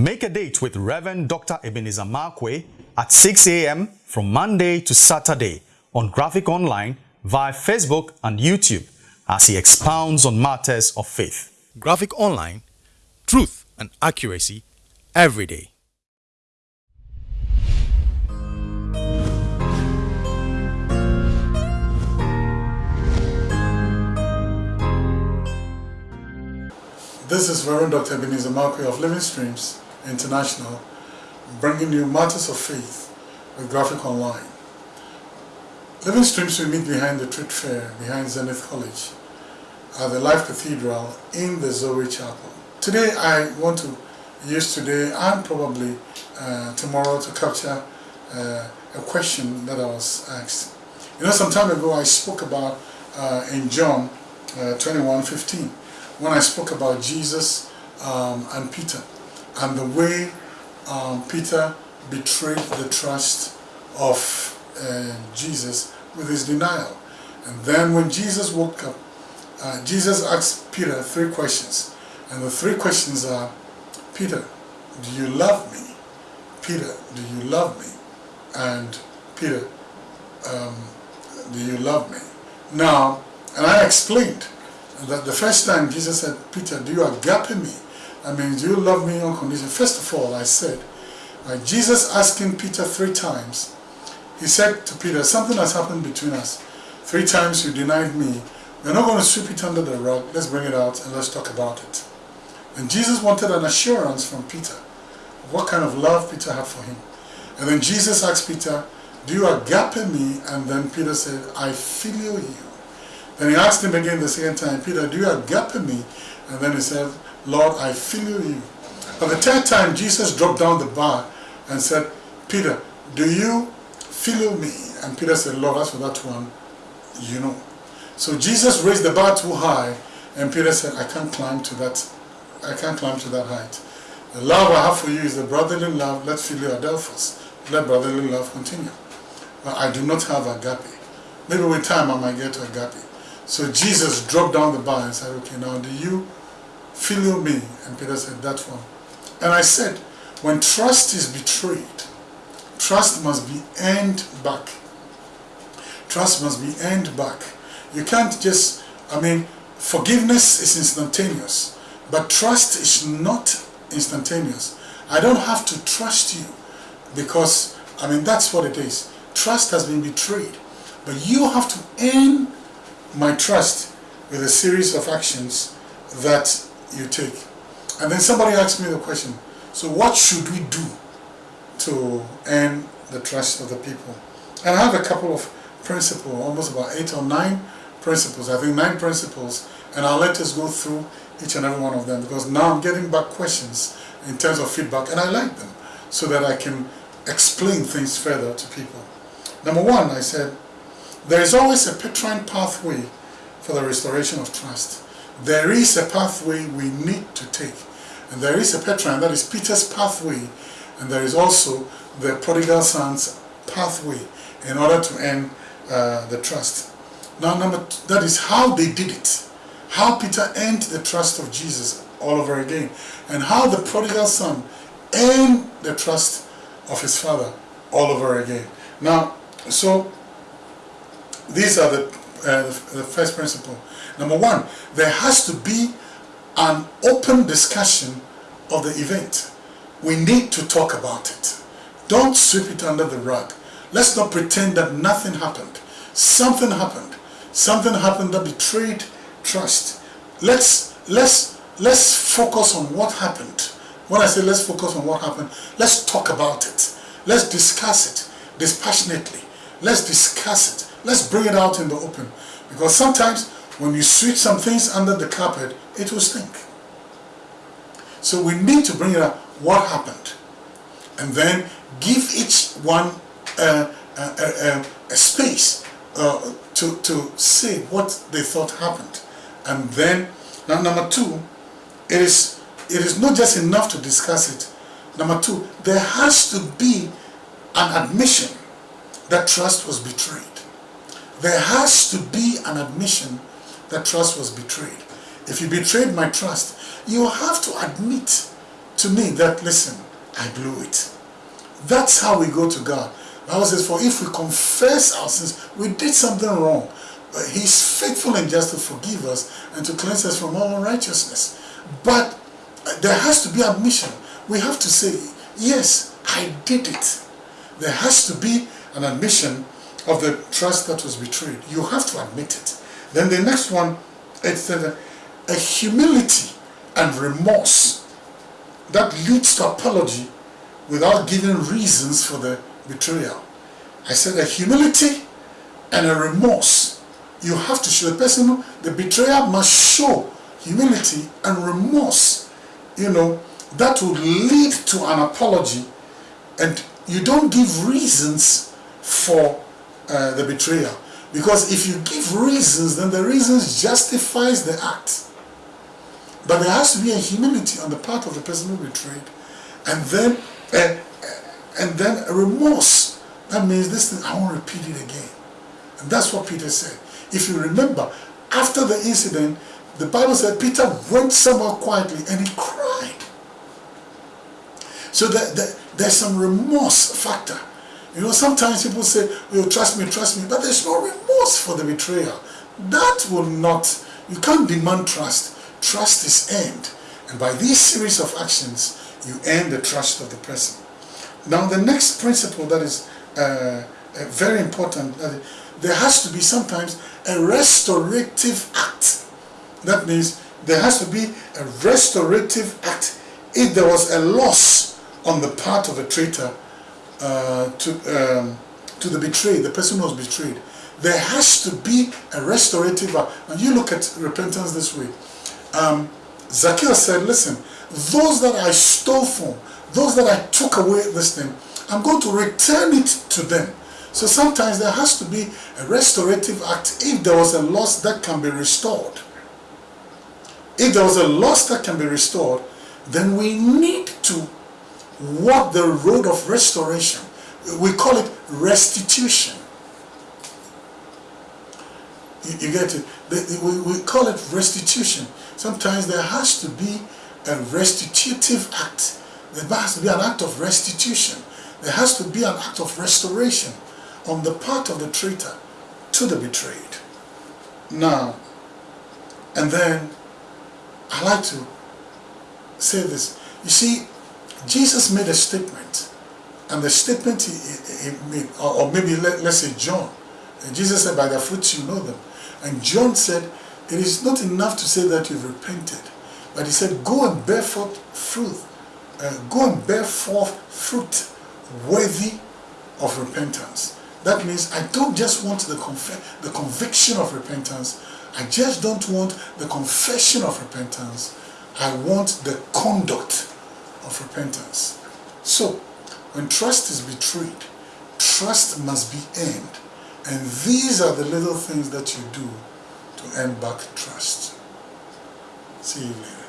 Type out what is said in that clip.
Make a date with Reverend Dr. Ebenezer Markwei at 6 a.m. from Monday to Saturday on Graphic Online via Facebook and YouTube as he expounds on matters of faith. Graphic Online, truth and accuracy every day. This is Reverend Dr. Ebenezer Markwei of Living Streams International, bringing you Matters of Faith with Graphic Online. Living Streams we meet behind the Trade Fair, behind Zenith College, at the Life Cathedral in the Zoe Chapel. Today I want to use today and probably uh, tomorrow to capture uh, a question that I was asked. You know, some time ago I spoke about uh, in John uh, 21, 15, when I spoke about Jesus um, and Peter and the way um, Peter betrayed the trust of uh, Jesus with his denial. And then when Jesus woke up, uh, Jesus asked Peter three questions. And the three questions are, Peter, do you love me? Peter, do you love me? And Peter, um, do you love me? Now, and I explained that the first time Jesus said, Peter, do you agape me? I mean, do you love me unconditionally? First of all, I said, uh, Jesus asking Peter three times, he said to Peter, something has happened between us. Three times you denied me. We're not going to sweep it under the rug. Let's bring it out and let's talk about it. And Jesus wanted an assurance from Peter of what kind of love Peter had for him. And then Jesus asked Peter, do you agape me? And then Peter said, I feel you. Then he asked him again the second time, Peter, do you agape me? And then he said, Lord, I feel you. But the third time, Jesus dropped down the bar and said, Peter, do you feel me? And Peter said, Lord, as for that one, you know. So Jesus raised the bar too high, and Peter said, I can't climb to that, I can't climb to that height. The love I have for you is the brotherly love, let filial adelphos, let brotherly love continue. But I do not have agape. Maybe with time I might get to agape. So Jesus dropped down the bar and said, okay, now do you filial me? And Peter said, that one. And I said, when trust is betrayed, trust must be earned back. Trust must be earned back. You can't just, I mean, forgiveness is instantaneous, but trust is not instantaneous. I don't have to trust you because, I mean, that's what it is. Trust has been betrayed, but you have to earn my trust with a series of actions that you take. And then somebody asked me the question, so what should we do to earn the trust of the people? And I have a couple of principles, almost about eight or nine principles, I think nine principles, and I'll let us go through each and every one of them because now I'm getting back questions in terms of feedback and I like them so that I can explain things further to people. Number one, I said, there is always a Petrine pathway for the restoration of trust. There is a pathway we need to take. And there is a Petrine, that is Peter's pathway, and there is also the prodigal son's pathway in order to earn uh, the trust. Now, number two, that is how they did it. How Peter earned the trust of Jesus all over again. And how the prodigal son earned the trust of his father all over again. Now, so these are the, uh, the first principle. Number one, there has to be an open discussion of the event. We need to talk about it. Don't sweep it under the rug. Let's not pretend that nothing happened. Something happened. Something happened that betrayed trust. Let's let's let's focus on what happened. When I say let's focus on what happened, let's talk about it. Let's discuss it dispassionately. Let's discuss it. Let's bring it out in the open. Because sometimes when you sweep some things under the carpet, it will stink. So we need to bring it up what happened. And then give each one uh, a, a, a, space uh, to, to say what they thought happened. And then, now number two, it is, it is not just enough to discuss it. Number two, there has to be an admission that trust was betrayed. There has to be an admission that trust was betrayed. If you betrayed my trust, you have to admit to me that, listen, I blew it. That's how we go to God. The Bible says, for if we confess our sins, we did something wrong. But he's faithful and just to forgive us and to cleanse us from all unrighteousness. But uh, there has to be admission. We have to say, yes, I did it. There has to be an admission of the trust that was betrayed. You have to admit it. Then the next one, it's a, a humility and remorse that leads to apology without giving reasons for the betrayal. I said a humility and a remorse. You have to show the person, the betrayer must show humility and remorse. You know, that would lead to an apology and you don't give reasons for uh, the betrayal. Because if you give reasons, then the reasons justifies the act. But there has to be a humility on the part of the person who betrayed. And then, uh, and then a remorse. That means this thing, I won't repeat it again. And that's what Peter said. If you remember, after the incident, the Bible said Peter went somewhere quietly and he cried. So that, that there's some remorse factor. You know, sometimes people say, oh, trust me, trust me, but there's no remorse for the betrayer. That will not, you can't demand trust. Trust is earned. And by these series of actions, you earn the trust of the person. Now, the next principle that is uh, uh, very important, uh, there has to be sometimes a restorative act. That means there has to be a restorative act. If there was a loss on the part of a traitor uh, to, um, to the betrayed, the person who was betrayed, there has to be a restorative act. And you look at repentance this way. Um, Zacchaeus said, listen, those that I stole from, those that I took away this thing, I'm going to return it to them. So sometimes there has to be a restorative act if there was a loss that can be restored. If there was a loss that can be restored, then we need to walk the road of restoration. We call it restitution. You, you get it? We, we call it restitution. Sometimes there has to be a restitutive act. There has to be an act of restitution. There has to be an act of restoration on the part of the traitor to the betrayed. Now, and then I like to say this. You see, Jesus made a statement, and the statement he, he made, or, maybe let, let's say John. Jesus said, by their fruits you know them. And John said, it is not enough to say that you've repented, but he said, go and bear forth fruit. Uh, go and bear forth fruit worthy of repentance. That means I don't just want the, the conviction of repentance. I just don't want the confession of repentance. I want the conduct of repentance. So, when trust is betrayed, trust must be earned. And these are the little things that you do to earn back trust. See you later.